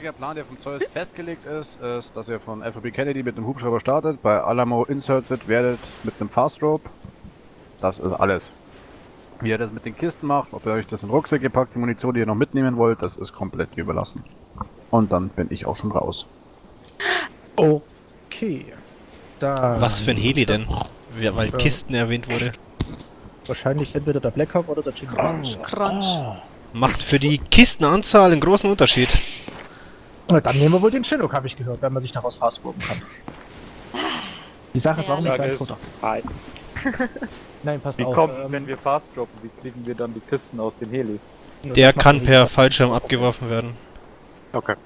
einziger Plan, der vom Zeus festgelegt ist, ist, dass ihr von FOB Kennedy mit einem Hubschrauber startet, bei Alamo inserted werdet mit einem Fast Rope. Das ist alles. Wie ihr das mit den Kisten macht, ob ihr euch das in Rucksack gepackt, die Munition, die ihr noch mitnehmen wollt, das ist komplett überlassen. Und dann bin ich auch schon raus. Okay. Da Was für ein Heli denn? Ja, weil Kisten erwähnt wurde. wahrscheinlich entweder der Blackhawk oder der Jingle. Crunch. Macht für die Kistenanzahl einen großen Unterschied. Na, Dann nehmen wir wohl den Chinook, habe ich gehört, wenn man sich daraus fastburgen kann. Die Sache ist, warum nicht Frage gleich ist, runter? hi. Nein, passt Wie auf. kommt, ähm, wenn wir fast droppen, wie kriegen wir dann die Kisten aus dem Heli? Der kann er per. Fallschirm abgeworfen werden. Okay.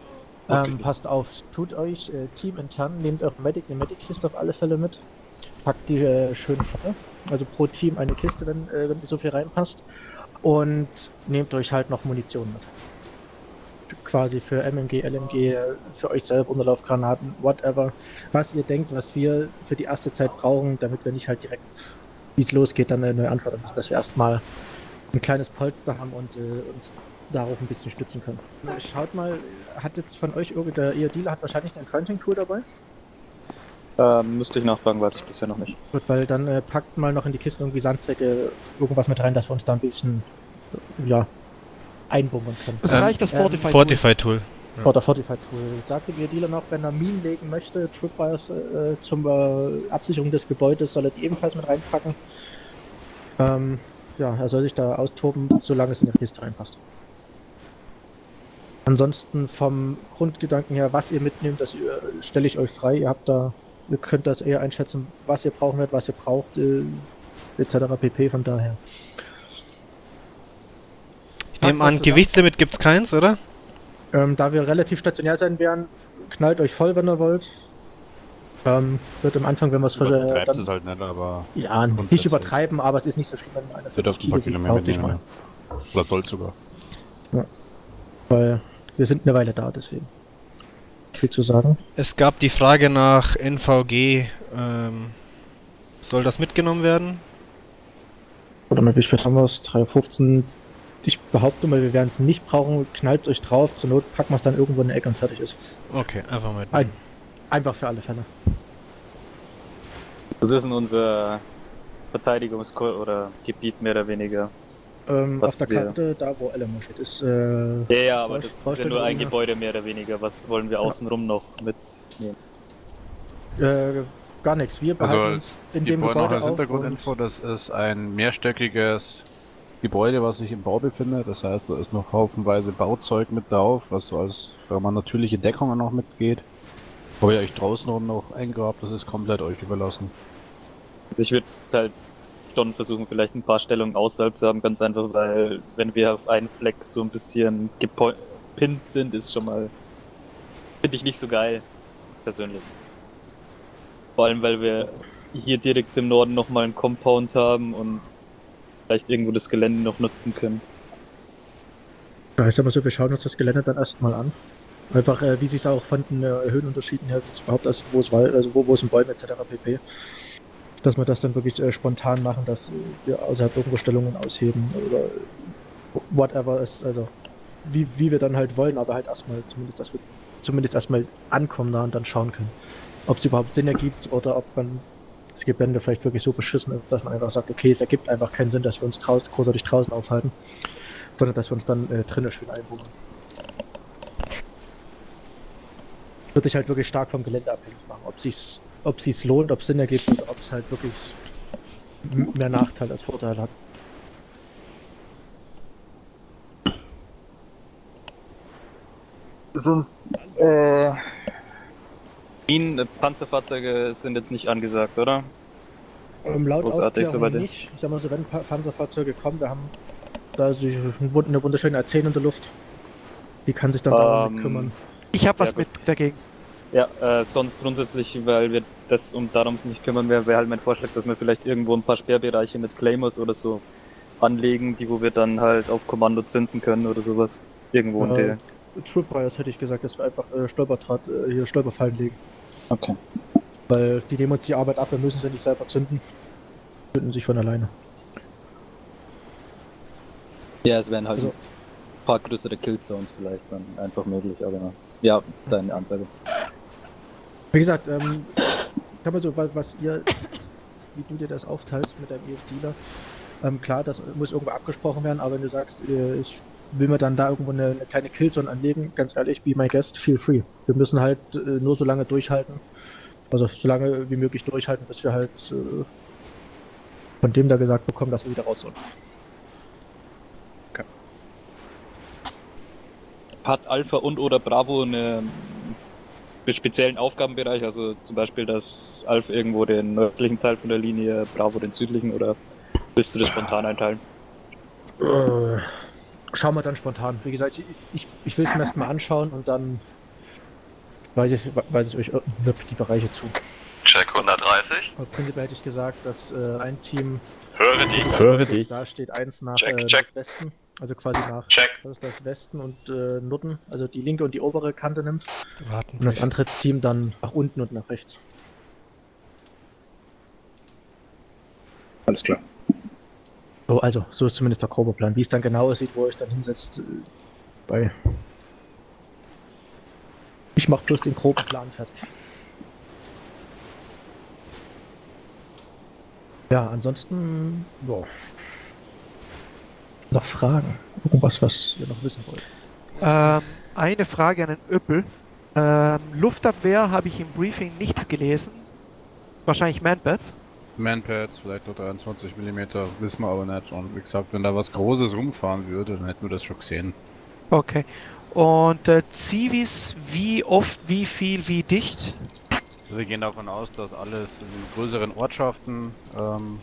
Ähm, passt auf, tut euch äh, Team intern, nehmt eure Medic, eine Medic-Kiste auf alle Fälle mit. Packt die äh, schön voll. Also pro Team eine Kiste, wenn, äh, wenn so viel reinpasst. Und nehmt euch halt noch Munition mit. Quasi für MMG, LMG, für euch selber, Unterlaufgranaten, whatever. Was ihr denkt, was wir für die erste Zeit brauchen, damit wir nicht halt direkt, wie es losgeht, dann eine Antwort haben, dass wir erstmal ein kleines Polster haben und äh, uns darauf ein bisschen stützen können. Schaut mal, hat jetzt von euch irgendein, ihr Dealer hat wahrscheinlich ein Crunching-Tool dabei? Ähm, müsste ich nachfragen, weiß ich bisher noch nicht. Gut, weil dann äh, packt mal noch in die Kiste irgendwie Sandsäcke irgendwas mit rein, dass wir uns da ein bisschen, ja, einbunkern können. Es Ähm, reicht das Fortify. Fortify-Tool. Vor der Fortified Tool. Sagte ihr Dealer noch, wenn er Minen legen möchte, Tripwires äh, zum äh, Absicherung des Gebäudes, soll er die ebenfalls mit reinpacken. Ähm, ja, er soll sich da austoben, solange es in die Kiste reinpasst. Ansonsten vom Grundgedanken her, was ihr mitnehmt, das äh, stelle ich euch frei. Ihr habt da, ihr könnt das eher einschätzen, was ihr brauchen werdet, was ihr braucht, äh, etc. pp. Von daher. Nehme an, Gewichtslimit gibt's keins, oder? Ähm, da wir relativ stationär sein werden, knallt euch voll, wenn ihr wollt. Ähm, wird am Anfang, wenn wir es Übertreibt dann, es halt nicht, aber Ja, nicht übertreiben, aber es ist nicht so schlimm, wenn einer ihr dürft ein paar Kilo Kilometer mitnehmen. Oder sollt sogar. mal. Weil wir sind eine Weile da, deswegen. Viel zu sagen. Es gab die Frage nach NVG. Ähm, soll das mitgenommen werden? Oder mal, wie spät haben wir es? 3.15. Ich behaupte mal, wir werden es nicht brauchen. Knallt euch drauf. Zur Not packen wir es dann irgendwo in die Ecke und fertig ist. Okay, einfach Ein, mitnehmen. einfach für alle Fälle. Das ist in unser Verteidigungskor oder Gebiet mehr oder weniger. Ähm, Was auf der wir- Karte, da wo Elemo steht, ist. Äh, Ja, ja, aber das ist ja nur ein Gebäude mehr oder weniger. Was wollen wir außenrum noch mit? äh, gar nichts. Wir Also behalten als in dem Gebäude noch als Hintergrundinfo, und- das ist ein mehrstöckiges Gebäude, was sich im Bau befindet. Das heißt, da ist noch haufenweise Bauzeug mit drauf, was so als man natürliche Deckung noch mitgeht. Ob ihr euch draußen rum noch eingrabt, das ist komplett euch überlassen. Also ich würde halt schon versuchen, vielleicht ein paar Stellungen außerhalb zu haben, ganz einfach, weil wenn wir auf einen Fleck so ein bisschen gepinnt sind, ist schon mal, finde ich nicht so geil, persönlich. Vor allem, weil wir hier direkt im Norden nochmal einen Compound haben und vielleicht irgendwo das Gelände noch nutzen können. Ja, ich sag mal so, wir schauen uns das Gelände dann erstmal an. Einfach, äh, wie sich es auch von den äh, Höhenunterschieden her überhaupt, also wo es Wald, also wo, wo ein Bäume etc. pp. Dass wir das dann wirklich äh, spontan machen, dass wir außerhalb irgendwo Stellungen ausheben oder whatever ist, also wie, wie wir dann halt wollen, aber halt erstmal zumindest, dass wir zumindest erstmal ankommen da und dann schauen können. Ob es überhaupt Sinn ergibt oder ob man das Gelände vielleicht wirklich so beschissen ist, dass man einfach sagt, okay, es ergibt einfach keinen Sinn, dass wir uns draußen, großartig draußen aufhalten, sondern dass wir uns dann äh, drinnen schön einbuchen. Würde ich halt wirklich stark vom Gelände abhängig machen, ob sich's, ob sich's lohnt, ob es Sinn ergibt oder ob es halt wirklich mehr Nachteil als Vorteil hat. Sonst, äh... Minen, Panzerfahrzeuge sind jetzt nicht angesagt, oder? Ähm, laut Großartig, soweit- nicht. Ich sag mal so, wenn Pa- Panzerfahrzeuge kommen, wir haben da so eine wunderschöne A10 in der Luft. Die kann sich dann darum Ähm, kümmern. Ich hab was Ja, mit dagegen. Ja, äh, sonst grundsätzlich, weil wir das um darum nicht kümmern, wäre wär halt mein Vorschlag, dass wir vielleicht irgendwo ein paar Sperrbereiche mit Claymores oder so anlegen, die wo wir dann halt auf Kommando zünden können oder sowas. Irgendwo in Äh, der. Tripwires hätte ich gesagt, dass wir einfach äh, Stolperdraht, äh, hier Stolperfallen legen. Okay. Weil die nehmen uns die Arbeit ab, wir müssen sie nicht selber zünden. Zünden sich von alleine. Ja, es wären halt Also- paar größere Killzones vielleicht dann einfach möglich, aber ja, deine Ansage. Wie gesagt, ähm, ich habe so, was, was ihr, wie du dir das aufteilst mit deinem EF-Dealer, ähm, klar, das muss irgendwo abgesprochen werden, aber wenn du sagst, äh, ich will mir dann da irgendwo eine, eine kleine Killzone anlegen, ganz ehrlich, be my guest, feel free. Wir müssen halt äh, nur so lange durchhalten, also so lange wie möglich durchhalten, bis wir halt äh, von dem da gesagt bekommen, dass wir wieder raus sollen. Hat Alpha und oder Bravo eine einen speziellen Aufgabenbereich, also zum Beispiel, dass Alpha irgendwo den nördlichen Teil von der Linie, Bravo den südlichen oder willst du das spontan einteilen? Schauen wir dann spontan. Wie gesagt, ich, ich, ich will es mir erstmal anschauen und dann weise ich, weise ich euch wirklich die Bereiche zu. Check 130. Aber prinzipiell hätte ich gesagt, dass äh, ein Team Höre dich. Höre dich. da steht, eins nach Check, äh, check. Westen, also quasi nach Check. ist das Westen und äh, Norden, also die linke und die obere Kante nimmt Warten. und das andere Team dann nach unten und nach rechts. Alles klar. So, also, so ist zumindest der grobe Plan. Wie es dann genau aussieht, wo ich dann hinsetzt, äh, bei. Ich mach bloß den groben Plan fertig. Ja, ansonsten, ja. Noch Fragen? Irgendwas, was ihr noch wissen wollt? Ähm, eine Frage an den Öppel. Ähm, Luftabwehr habe ich im Briefing nichts gelesen. Wahrscheinlich Manpads. Manpads, vielleicht nur 23 mm, wissen wir aber nicht. Und wie gesagt, wenn da was Großes rumfahren würde, dann hätten wir das schon gesehen. Okay. Und äh, Zivis, wie oft, wie viel, wie dicht? Wir gehen davon aus, dass alles in größeren Ortschaften ähm,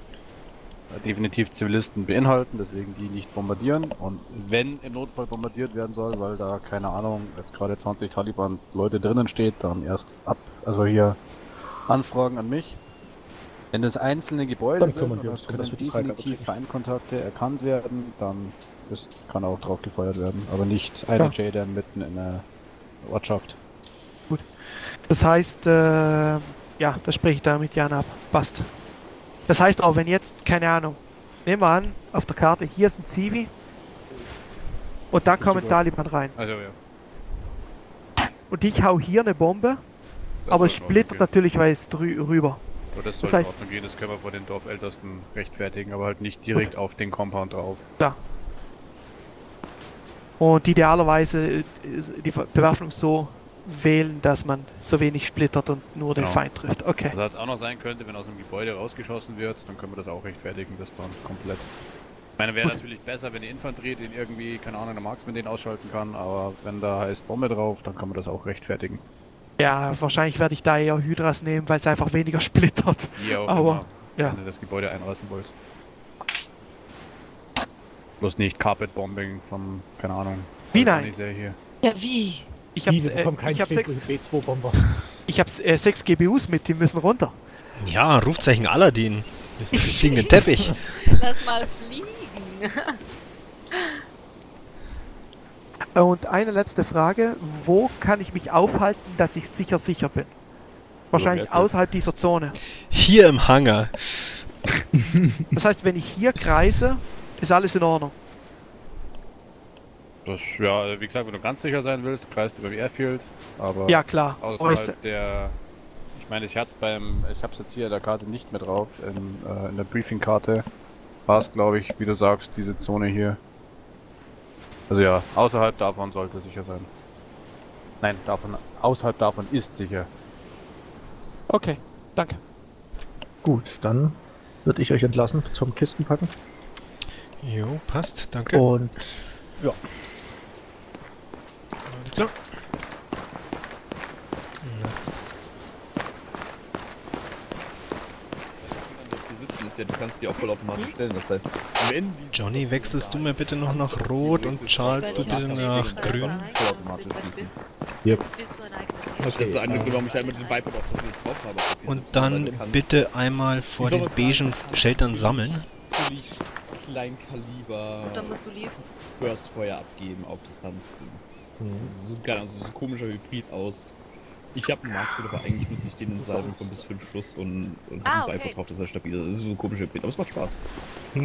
definitiv Zivilisten beinhalten, deswegen die nicht bombardieren. Und wenn im Notfall bombardiert werden soll, weil da, keine Ahnung, jetzt gerade 20 Taliban-Leute drinnen steht, dann erst ab, also hier Anfragen an mich. Wenn es einzelne Gebäude Dann sind, wir uns können Freigabe definitiv. Feindkontakte erkannt werden, dann ist, kann auch drauf gefeuert werden. Aber nicht eine Ja. JDAM mitten in der Ortschaft. Das heißt, äh, ja, das spreche ich damit Jan ab. Passt. Das heißt auch, wenn jetzt, keine Ahnung, nehmen wir an, auf der Karte, hier ist ein Zivi und da kommen. Taliban rein. Also ja. Und ich hau hier eine Bombe, das aber es splittert natürlich weiß drü rüber. Aber das soll Das in heißt- Ordnung gehen, das können wir vor den Dorfältesten rechtfertigen, aber halt nicht direkt auf den Compound drauf. Und idealerweise äh, die Bewaffnung so wählen, dass man so wenig splittert und nur den Genau. Feind trifft. Okay. Also was auch noch sein könnte, wenn aus dem Gebäude rausgeschossen wird, dann können wir das auch rechtfertigen, das dann komplett. Ich meine, wäre Gut. natürlich besser, wenn die Infanterie den irgendwie, keine Ahnung, der Marksman den ausschalten kann, aber wenn da heißt Bombe drauf, dann kann man das auch rechtfertigen. Ja, wahrscheinlich werde ich da eher Hydras nehmen, weil es einfach weniger splittert. Auch Aber, immer, ja. wenn ihr das Gebäude einreißen wollt. Bloß nicht Carpet Bombing vom, keine Ahnung. Wie nein? Ja, wie? Ich habe äh, ich hab sechs, B2-Bomber. ich hab, äh, sechs GBUs mit, die müssen runter. Ja, Rufzeichen Aladdin. Fliegenden Teppich. Lass mal fliegen. Und eine letzte Frage. Wo kann ich mich aufhalten, dass ich sicher sicher bin? Wahrscheinlich außerhalb dieser Zone. Hier im Hangar. Das heißt, wenn ich hier kreise, ist alles in Ordnung. Das, ja, wie gesagt, wenn du ganz sicher sein willst, kreist über die Airfield, aber Ja, klar. außerhalb Äußer- der... Ich meine, ich hatte beim... Ich habe es jetzt hier in der Karte nicht mehr drauf, in, äh, in der Briefing-Karte war es, glaube ich, wie du sagst, diese Zone hier. Also ja, außerhalb davon sollte sicher sein. Nein, davon, außerhalb davon ist sicher. Okay, danke. Gut, dann würde ich euch entlassen zum Kistenpacken. Jo, passt, danke. Und Alles klar. sitzen ist ja, du kannst die auch vollautomatisch stellen. Das heißt, wenn die Johnny, wechselst du mir bitte noch nach Rot und Charles, du bitte nach Grün? vollautomatisch Bist, schießen. Yep. ein eigenes Das ist einer Grund, warum ich halt mit dem auch tatsächlich drauf habe. Und dann bitte einmal vor den beigen Sheltern sammeln. Kleinkaliber Und dann musst du liefern. Burstfeuer abgeben auf Distanz. Gar also so ein komischer Hybrid aus. Ich habe einen Markspeed, aber eigentlich nutze ich den in Salben von bis 5 Schuss und, und Ah, habe okay. Bipod drauf, das ist stabil. Das ist so ein komischer Hybrid, aber es macht Spaß. Ja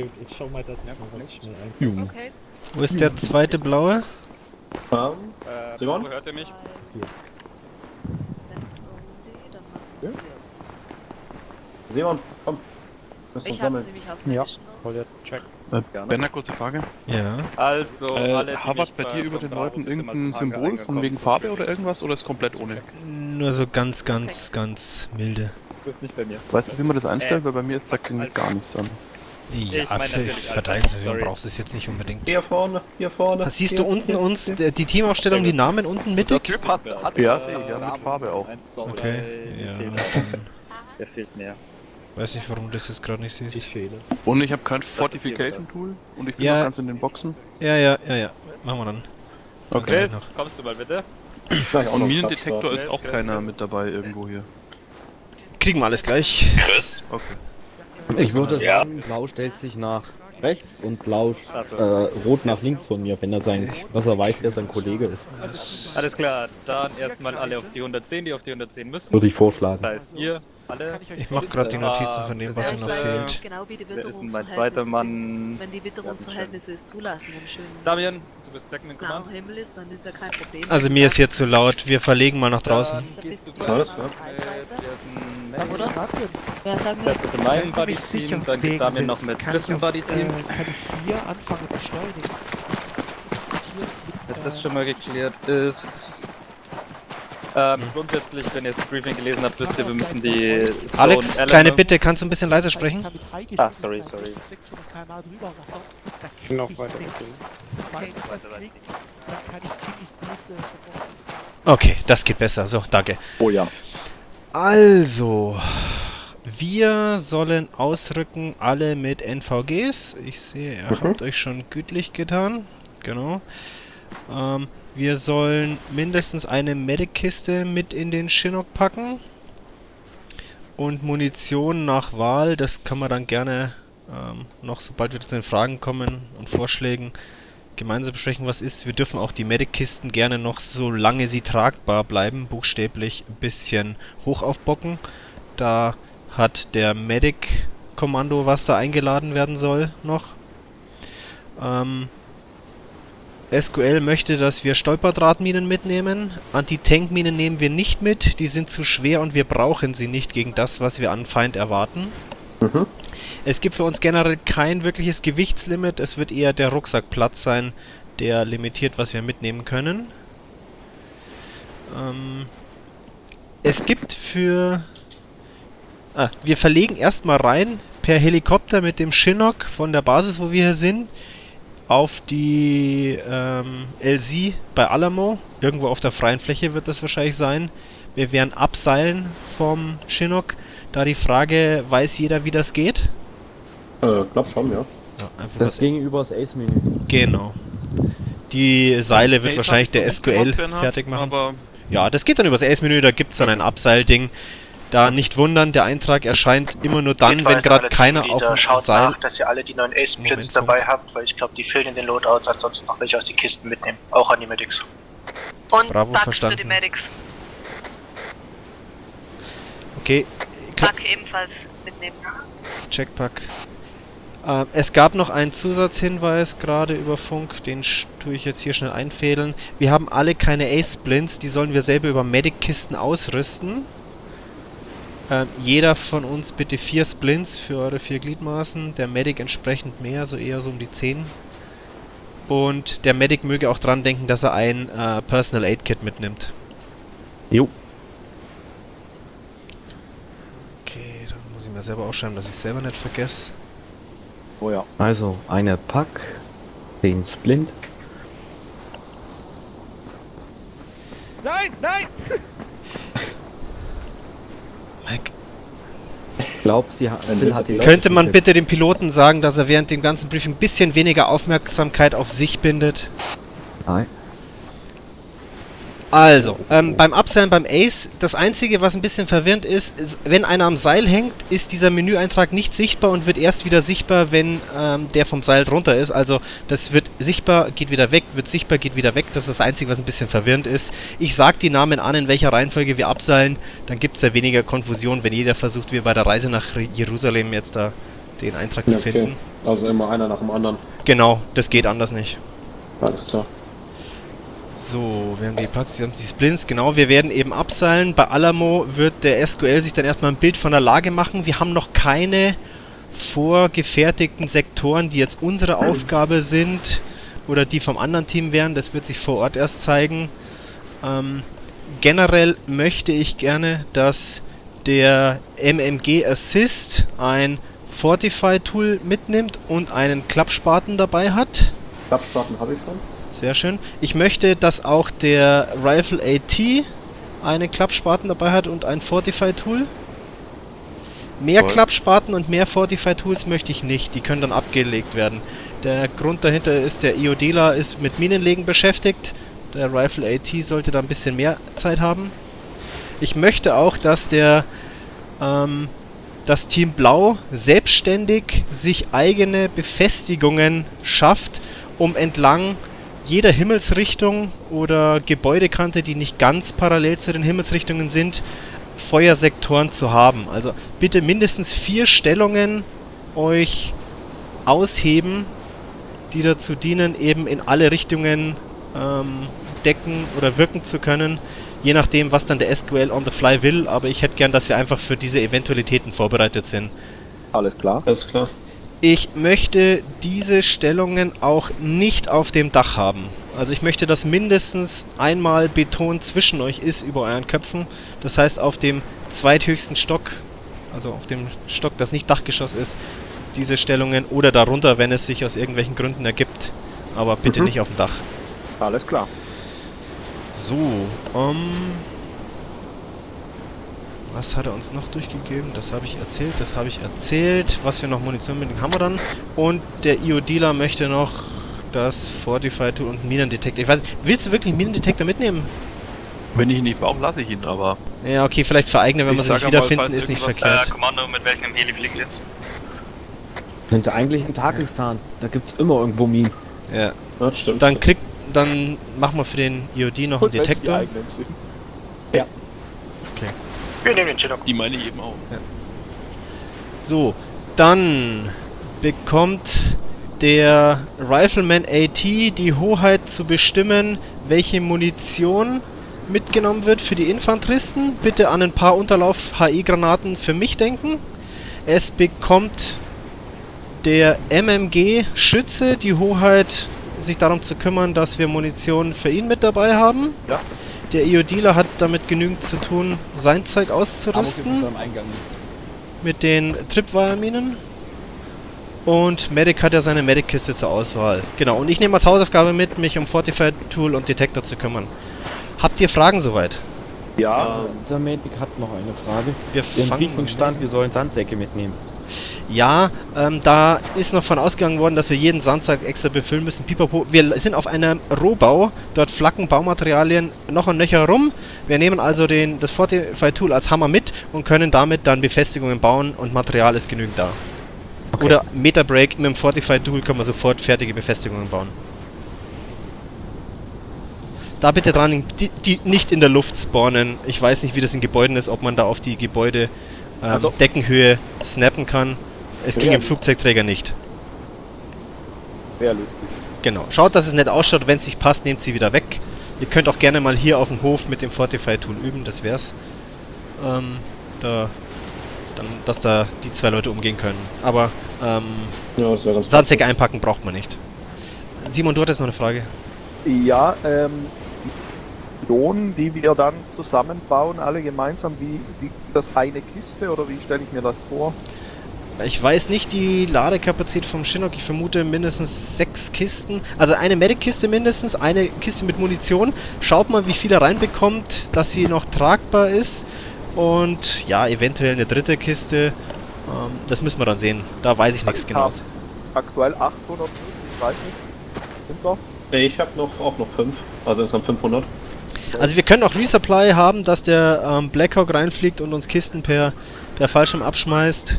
gut, ich schau mal, dass ich mal was schnell ein. Junge. Okay. Wo ist der zweite blaue? Äh, Simon? Hört ihr mich? Simon, komm. Müssen Ich hab's sammeln. nämlich auf Ja. Voll der Check. Benner, kurze Frage. Ja. Also, Äh, alle, Harvard bei dir über den Leuten irgendein Symbol von wegen. Farbe oder irgendwas oder ist komplett ohne? Nur so ganz, ganz, ganz milde. Du bist nicht bei mir. Weißt du, wie man das einstellt? Äh, Weil bei mir zeigt irgendwie gar nichts an. Ja, Ich meine für sorry. brauchst du es jetzt nicht unbedingt. Hier vorne, hier vorne. Da siehst hier, du unten hier, uns hier. der- die Teamaufstellung, die Namen unten mittig? Typ hat, hat ja, sehe ich, ja, mit Farbe auch. Okay, drei, ja. Der fehlt mir. Weiß nicht, warum du das jetzt gerade nicht siehst. Ich fehle. Und ich habe kein ist Fortification hier Tool und ich bin Ja. noch ganz in den Boxen. Ja, ja, ja, ja. Machen wir dann. Okay, Chris. Chris, kommst du mal bitte? Und Minendetektor ist auch Chris, keiner Chris. mit dabei irgendwo hier. Kriegen wir alles gleich. Chris? Okay. Ich würde Ja. sagen, Blau stellt sich nach rechts und Blau äh, Rot nach links von mir, wenn er sein, was er weiß, wer sein Kollege ist. Alles klar, dann erstmal alle auf die 110, die auf die 110 müssen. Würde ich vorschlagen. Das heißt, ihr alle. Ich euch Ich mach gerade die Äh, Notizen von dem, was Ja, ich noch fehlt. nicht genau, wie die ist mein Witterungsverhältnisse. Mann? Wenn die Witterungsverhältnisse es zulassen und schön Damian, du bist Second in Command. Himmel ist, dann ist ja kein Problem. Also mir ist hier zu laut. Wir verlegen mal nach draußen. Dann Da bist du ja. Ist ein Oder? Wer sagt mir? Das ist in Wenn meinem du Buddy mich sicher Team, dann geht Damian noch mit kann Chris ich im auf, Buddy Team. Äh, kann ich hier anfangen beschleunigen. Wenn das schon mal geklärt ist. Ähm, grundsätzlich, wenn ihr das Briefing gelesen habt, wisst ihr, wir müssen die Zone Alex, Element- kleine Bitte, kannst du ein bisschen leiser sprechen? Ich Ah, sorry, sorry. 600 km drüber rattern, da krieg Noch ich weiter ich ich äh. Okay, das geht besser. So, danke. Oh ja. Also, wir sollen ausrücken, alle mit NVGs. Ich sehe, ihr Mhm. habt euch schon gütlich getan. Genau. Ähm, wir sollen mindestens eine Medic-Kiste mit in den Chinook packen. Und Munition nach Wahl, das kann man dann gerne ähm, noch, sobald wir zu den Fragen kommen und Vorschlägen, gemeinsam besprechen, was ist. Wir dürfen auch die Medic-Kisten gerne noch, solange sie tragbar bleiben, buchstäblich ein bisschen hoch aufbocken. Da hat der Medic-Kommando, was da eingeladen werden soll, noch. Ähm, SQL möchte, dass wir Stolperdrahtminen mitnehmen. Anti-Tank-Minen nehmen wir nicht mit. Die sind zu schwer und wir brauchen sie nicht gegen das, was wir an Feind erwarten. Mhm. Es gibt für uns generell kein wirkliches Gewichtslimit. Es wird eher der Rucksackplatz sein, der limitiert, was wir mitnehmen können. Ähm, es gibt für... Ah, wir verlegen erstmal rein per Helikopter mit dem Chinook von der Basis, wo wir hier sind, auf die ähm, LZ bei Alamo. Irgendwo auf der freien Fläche wird das wahrscheinlich sein. Wir werden abseilen vom Chinook. Da die Frage, weiß jeder, wie das geht? Äh, glaub schon, ja. Ja, einfach Das ging übers Ace-Menü. Genau. Die Seile wird Ace wahrscheinlich der SQL fertig machen. Aber Ja, das geht dann übers Ace-Menü, da gibt es dann ein Abseilding. Da nicht wundern, der Eintrag erscheint immer nur dann, wenn gerade keiner auf dem Schaut Seil... nach, dass ihr alle die neuen Ace Moment, Splits dabei habt, weil ich glaube, die fehlen in den Loadouts, ansonsten noch welche aus den Kisten mitnehmen. Auch an die Medics. Und Bravo, Bugs verstanden. für die Medics. Okay, klar, Bug ebenfalls mitnehmen. Checkpack. Äh, es gab noch einen Zusatzhinweis gerade über Funk, den tue ich jetzt hier schnell einfädeln. Wir haben alle keine Ace-Splints, die sollen wir selber über Medic-Kisten ausrüsten. Ähm, jeder von uns bitte vier Splints für eure vier Gliedmaßen, der Medic entsprechend mehr, so eher so um die 10. Und der Medic möge auch dran denken, dass er ein äh, Personal Aid Kit mitnimmt. Jo. Okay, dann muss ich mir selber aufschreiben, dass ich es selber nicht vergesse. Oh ja. Also, eine Pack, den Splint. Nein, nein! Mike, Ich glaube, sie hat, Phil hat die Leute Könnte man bitte dem Piloten sagen, dass er während dem ganzen Briefing ein bisschen weniger Aufmerksamkeit auf sich bindet? Nein. Also, ähm, beim Abseilen beim Ace, das Einzige, was ein bisschen verwirrend ist, ist, wenn einer am Seil hängt, ist dieser Menüeintrag nicht sichtbar und wird erst wieder sichtbar, wenn ähm, der vom Seil drunter ist. Also, das wird sichtbar, geht wieder weg, wird sichtbar, geht wieder weg. Das ist das Einzige, was ein bisschen verwirrend ist. Ich sag die Namen an, in welcher Reihenfolge wir abseilen, dann gibt es ja weniger Konfusion, wenn jeder versucht, wie bei der Reise nach Jerusalem jetzt da den Eintrag zu Okay. finden. Also immer einer nach dem anderen. Genau, das geht anders nicht. Alles klar. So, wir haben die Platz, wir haben die Splints, genau, wir werden eben abseilen. Bei Alamo wird der SQL sich dann erstmal ein Bild von der Lage machen. Wir haben noch keine vorgefertigten Sektoren, die jetzt unsere Aufgabe sind oder die vom anderen Team wären. Das wird sich vor Ort erst zeigen. Ähm, generell möchte ich gerne, dass der MMG Assist ein Fortify-Tool mitnimmt und einen Klappspaten dabei hat. Klappspaten habe ich schon. Sehr schön. Ich möchte, dass auch der Rifle AT einen Klappspaten dabei hat und ein Fortify-Tool. Mehr Toll. Klappspaten und mehr Fortify-Tools möchte ich nicht. Die können dann abgelegt werden. Der Grund dahinter ist, der IODela ist mit Minenlegen beschäftigt. Der Rifle AT sollte da ein bisschen mehr Zeit haben. Ich möchte auch, dass der ähm, das Team Blau selbstständig sich eigene Befestigungen schafft, um entlang jeder Himmelsrichtung oder Gebäudekante, die nicht ganz parallel zu den Himmelsrichtungen sind, Feuersektoren zu haben. Also bitte mindestens vier Stellungen euch ausheben, die dazu dienen, eben in alle Richtungen ähm, decken oder wirken zu können, je nachdem, was dann der SQL on the fly will. Aber ich hätte gern, dass wir einfach für diese Eventualitäten vorbereitet sind. Alles klar. Alles klar. Ich möchte diese Stellungen auch nicht auf dem Dach haben. Also ich möchte, dass mindestens einmal Beton zwischen euch ist über euren Köpfen. Das heißt auf dem zweithöchsten Stock, also auf dem Stock, das nicht Dachgeschoss ist, diese Stellungen oder darunter, wenn es sich aus irgendwelchen Gründen ergibt. Aber bitte Mhm. nicht auf dem Dach. Alles klar. So, ähm... Was hat er uns noch durchgegeben? Das habe ich erzählt, das habe ich erzählt. Was wir noch Munition mitnehmen, haben wir dann. Und der IO-Dealer möchte noch das Fortify-Tool und Minendetektor. Ich weiß nicht, willst du wirklich einen Minendetektor mitnehmen? Wenn ich ihn nicht brauche, lasse ich ihn, aber. Ja, okay, vielleicht für eigene, wenn wir sie nicht wiederfinden, ist nicht verkehrt. Äh, Kommando, mit welchem Heli fliegt jetzt? Sind da eigentlich in Takistan. Da gibt's immer irgendwo Minen. Ja. Ja, stimmt. Dann kriegt, dann machen wir für den IOD noch einen Und die Detektor. sind. Wir nehmen den Chinook. Die meine ich eben auch. So, dann bekommt der Rifleman AT die Hoheit zu bestimmen, welche Munition mitgenommen wird für die Infanteristen. Bitte an ein paar Unterlauf-HI-Granaten für mich denken. Es bekommt der MMG-Schütze die Hoheit, sich darum zu kümmern, dass wir Munition für ihn mit dabei haben. Ja. Der IO-Dealer hat damit genügend zu tun, sein Zeug auszurüsten am Eingang. mit den Tripwire-Minen. Und Medic hat ja seine Medic-Kiste zur Auswahl. Genau, und ich nehme als Hausaufgabe mit, mich um Fortified-Tool und Detektor zu kümmern. Habt ihr Fragen soweit? Ja, Der Medic hat noch eine Frage. Wir Im fangen Briefing stand, wir sollen Sandsäcke mitnehmen. Ja, ähm, da ist noch von ausgegangen worden, dass wir jeden Sandsack extra befüllen müssen. Pipapo. Wir sind auf einem Rohbau, dort flacken Baumaterialien noch und nöcher rum. Wir nehmen also den, das Fortify Tool als Hammer mit und können damit dann Befestigungen bauen und Material ist genügend da. Oder Metabreak mit dem Fortify Tool können wir sofort fertige Befestigungen bauen. Da bitte dran, die, die nicht in der Luft spawnen. Ich weiß nicht, wie das in Gebäuden ist, ob man da auf die Gebäude ähm, Also- Deckenhöhe snappen kann. Es ging im. Flugzeugträger nicht. realistisch. Genau. Schaut, dass es nicht ausschaut. Wenn es sich passt, nehmt sie wieder weg. Ihr könnt auch gerne mal hier auf dem Hof mit dem Fortify-Tool üben. Das wär's. Ähm, da, dann, dass da die zwei Leute umgehen können. Aber ähm, Ja, Sandsäcke einpacken braucht man nicht. Simon, du hattest noch eine Frage. Ja, ähm, die wir dann zusammenbauen, alle gemeinsam, wie, wie das eine Kiste oder wie stelle ich mir das vor? Ich weiß nicht die Ladekapazität vom Chinook. Ich vermute mindestens sechs Kisten. Also eine Medic-Kiste mindestens, eine Kiste mit Munition. Schaut mal, wie viel er reinbekommt, dass sie noch tragbar ist. Und ja, eventuell eine dritte Kiste. Ähm, das müssen wir dann sehen. Da weiß ich nichts hab Aktuell 800 Schuss, ich weiß nicht. Sind doch? Ich habe noch auch noch 5. Also insgesamt 500. Also wir können auch Resupply haben, dass der ähm, Blackhawk reinfliegt und uns Kisten per, per Fallschirm abschmeißt.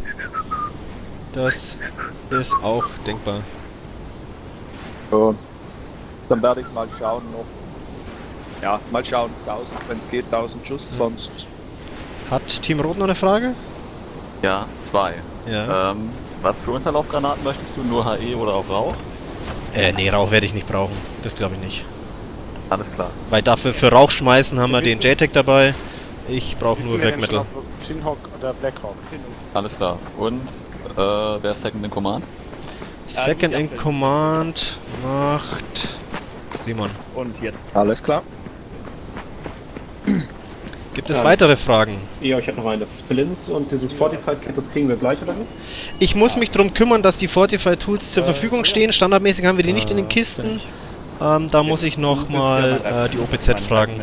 Das ist auch denkbar. Ja. Dann werde ich mal schauen noch. Ja, mal schauen, 1000, wenn es geht, 1000 Schuss, sonst. Hat Team Rot noch eine Frage? Ja, zwei. Ja. Ähm, Was für Unterlaufgranaten möchtest du? Nur HE oder auch Rauch? Äh, nee, Rauch werde ich nicht brauchen. Das glaube ich nicht. Alles klar. Weil dafür für Rauch schmeißen haben wir den JTAG dabei. Ich brauche nur Black Metal. Shinhawk oder Blackhawk. Alles klar. Und äh, wer ist Second in Command? Second in Command macht Simon. Und jetzt. Alles klar. Gibt es Ja, weitere Fragen? Ja, ich habe noch eine. Das Splints und dieses Fortified Kit, das kriegen wir gleich, oder nicht? Ich muss mich darum kümmern, dass die Fortify Tools zur Verfügung stehen. Standardmäßig haben wir die nicht in den Kisten. Ähm, da muss ich nochmal äh, die OPZ fragen.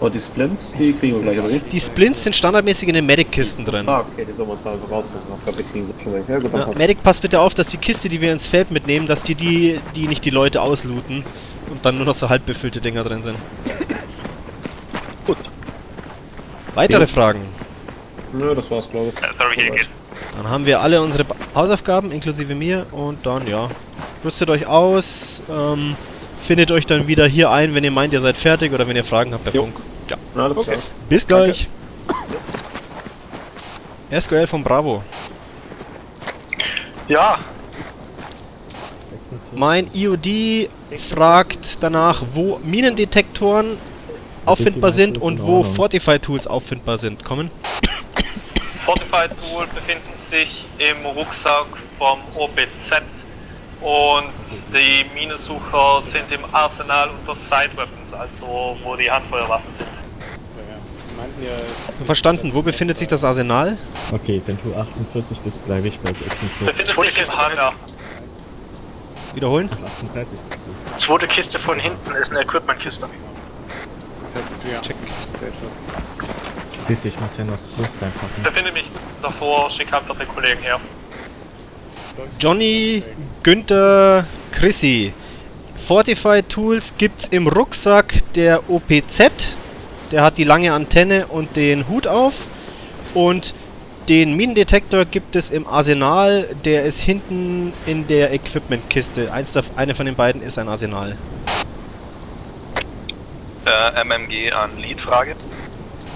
Und die Splints, die kriegen wir gleich, oder nicht? Die Splints sind standardmäßig in den Medic-Kisten drin. Ah, okay, die sollen wir uns da einfach rausnehmen. Ich glaube, wir kriegen sie schon weg. Ja, gut, Ja, passt. Medic, passt bitte auf, dass die Kiste, die wir ins Feld mitnehmen, dass die, die, die nicht die Leute auslooten und dann nur noch so halb befüllte Dinger drin sind. Gut. Weitere Okay. Fragen? Nö, das war's, glaube ich. Äh, sorry, hier geht's. Dann haben wir alle unsere Ba- Hausaufgaben, inklusive mir, und dann, ja, rüstet euch aus, ähm, findet euch dann wieder hier ein, wenn ihr meint, ihr seid fertig oder wenn ihr Fragen habt per Jo. Funk. Ja. Alles klar. Bis gleich. SQL von Bravo. Ja, Mein IOD fragt danach, wo Minendetektoren auffindbar sind und wo Fortify Tools auffindbar sind. Kommen? Fortified Tool befinden sich im Rucksack vom OPZ und die Minensucher sind im Arsenal unter Side Weapons, also wo die Handfeuerwaffen sind. Meinten ja, Verstanden, wo befindet sich das Arsenal? Okay, dann tu 48 bis bleibe ich bei 46. befindet sich im Hangar. Wiederholen? 38 bist du. Zweite Kiste von hinten ist eine Equipment-Kiste. Das hat ja. Check. Siehst du, ich muss ja noch Splits reinpacken. Befinde mich davor, schick einfach den Kollegen her. Johnny, Günther, Chrissy. Fortify Tools gibt's im Rucksack der OPZ. Der hat die lange Antenne und den Hut auf. Und den Minendetektor gibt es im Arsenal. Der ist hinten in der Equipment-Kiste. Eine von den beiden ist ein Arsenal. Äh, MMG an Lead-Frage.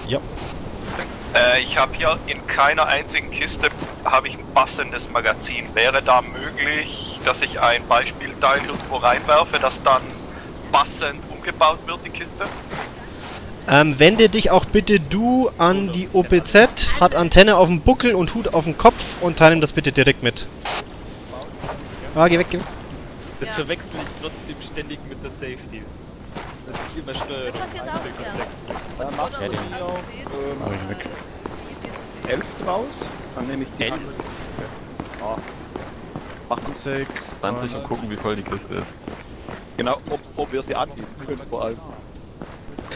Ja. Äh, ich habe hier in keiner einzigen Kiste habe ich ein passendes Magazin. Wäre da möglich, dass ich ein Beispielteil irgendwo reinwerfe, das dann passend umgebaut wird, die Kiste? Ähm, wende dich auch bitte du an die OPZ. Hat Antenne auf dem Buckel und Hut auf dem Kopf und teile ihm das bitte direkt mit. Ah, geh weg, geh weg. Das verwechsel ich trotzdem ständig mit der Safety. Dass ich immer Steuerung Dann mach Ja, ich den- ähm, Mach ich weg. 11 draus. Dann nehme ich die. Elf? Ah. 20. 20 und gucken, wie voll die Kiste ist. Genau, ob, ob wir sie anbieten können vor allem.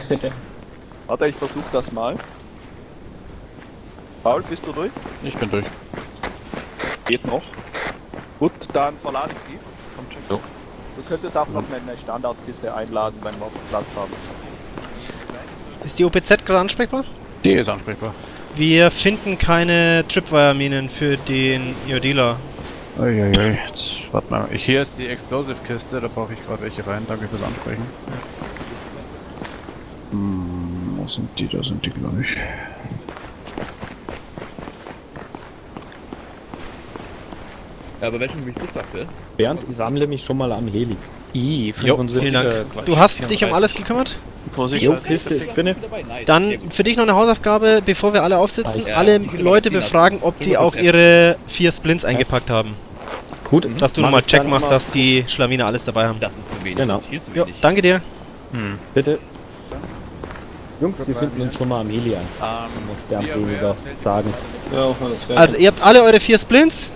Warte, ich versuche das mal. Paul, bist du durch? Ich bin durch. Geht noch. Gut, dann verlade ich die. Jo. Du könntest auch noch eine Standardkiste einladen, wenn wir Platz haben. Ist die OPZ gerade ansprechbar? Die ist ansprechbar. Wir finden keine Tripwire-Minen für den IODler. Uiuiui, jetzt warte mal. Hier ist die Explosive-Kiste, da brauche ich gerade welche rein. Danke fürs Ansprechen. Hm, wo sind die? Da sind die, glaube ich. Ja, aber welchen mich bist aktuell? Bernd, ich sammle mich schon mal am Heli. I, Jo, vielen Dank. Du hast dich um alles gekümmert? Jo, Kiste ist drinne. Dann für dich noch eine Hausaufgabe, bevor wir alle aufsitzen. Ja, alle Leute befragen, ob die auch ihre vier Splints eingepackt haben. Gut. Dass du nochmal Check machst, dass die Schlawiner alles dabei haben. Das ist zu wenig, Genau. das ist viel zu Jo, wenig. danke dir. Bitte. Jungs, wir finden uns schon mal am Heli ein. Muss Bernd weniger sagen. Ja. Also ihr habt alle eure vier Splints?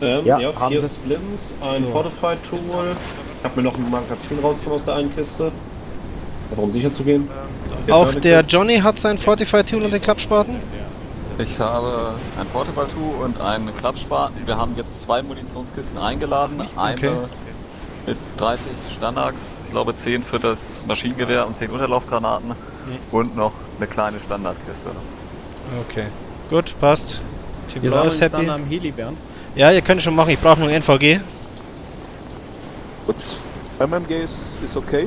Ähm, Ja, ja, haben vier sie. Splints, ein Fortified Tool. Ich habe mir noch ein Magazin rausgenommen aus der einen Kiste. Einfach um sicher zu gehen. Auch der Johnny hat sein Fortify Tool und den Klappspaten? Ich habe ein Portable Tool und einen Klappspaten. Wir haben jetzt zwei Munitionskisten eingeladen. Eine Okay. mit 30 Standards, ich glaube 10 für das Maschinengewehr und 10 Unterlaufgranaten. Und noch eine kleine Standardkiste. Okay. Gut, passt. Team Wir Blau ist happy. dann am Heli, Bernd. Ja, ihr könnt es schon machen. Ich brauche nur ein NVG. Gut. MMG ist, ist okay.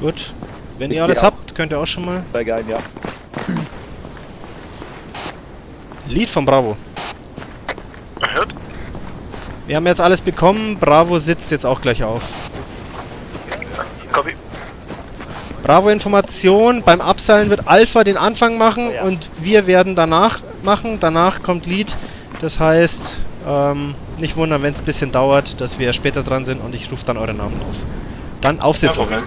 Gut. Wenn Ich ihr alles auch. habt, könnt ihr auch schon mal. Steig ein, ja. Lied von Bravo. Hört? Wir haben jetzt alles bekommen. Bravo sitzt jetzt auch gleich auf. Copy. Bravo Information. Beim Abseilen wird Alpha den Anfang machen und wir werden danach machen. Danach kommt Lead. Das heißt, ähm, nicht wundern, wenn es ein bisschen dauert, dass wir später dran sind und ich rufe dann eure Namen auf. Dann aufsitzen. Problem.